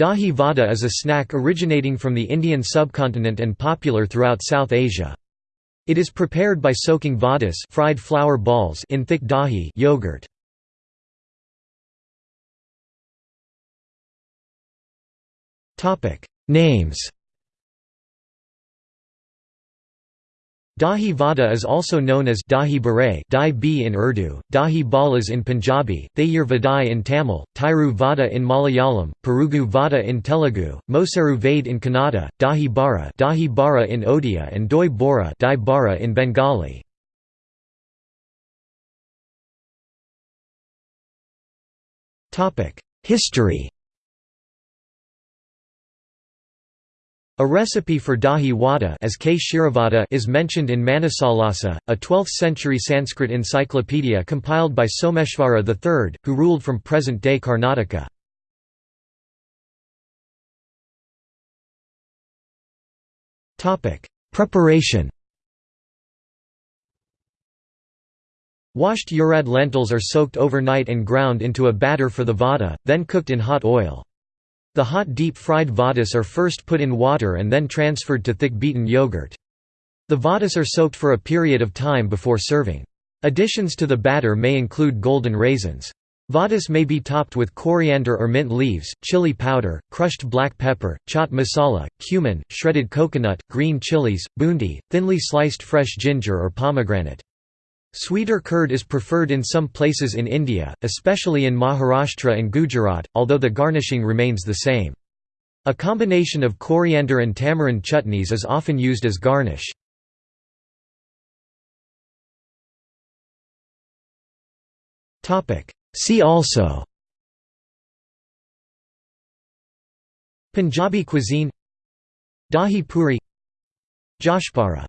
Dahi vada is a snack originating from the Indian subcontinent and popular throughout South Asia. It is prepared by soaking vadas fried flour balls in thick dahi yogurt. Names Dahi Vada is also known as Dahi Barai Dai B in Urdu, Dahi Balas in Punjabi, Thayir Vadai in Tamil, Thairu Vada in Malayalam, Perugu Vada in Telugu, Mosaru Vade in Kannada, Dahi Bara Dahi Bara in Odia and Doi Bora Dai Bara in Bengali. History A recipe for dahi vada as K. is mentioned in Manasollasa, a 12th-century Sanskrit encyclopedia compiled by Someshvara III, who ruled from present-day Karnataka. Preparation Washed urad lentils are soaked overnight and ground into a batter for the vada, then cooked in hot oil. The hot deep-fried vadas are first put in water and then transferred to thick beaten yogurt. The vadas are soaked for a period of time before serving. Additions to the batter may include golden raisins. Vadas may be topped with coriander or mint leaves, chili powder, crushed black pepper, chaat masala, cumin, shredded coconut, green chilies, boondi, thinly sliced fresh ginger or pomegranate. Sweeter curd is preferred in some places in India, especially in Maharashtra and Gujarat, although the garnishing remains the same. A combination of coriander and tamarind chutneys is often used as garnish. See also Punjabi cuisine Dahi puri Jashpara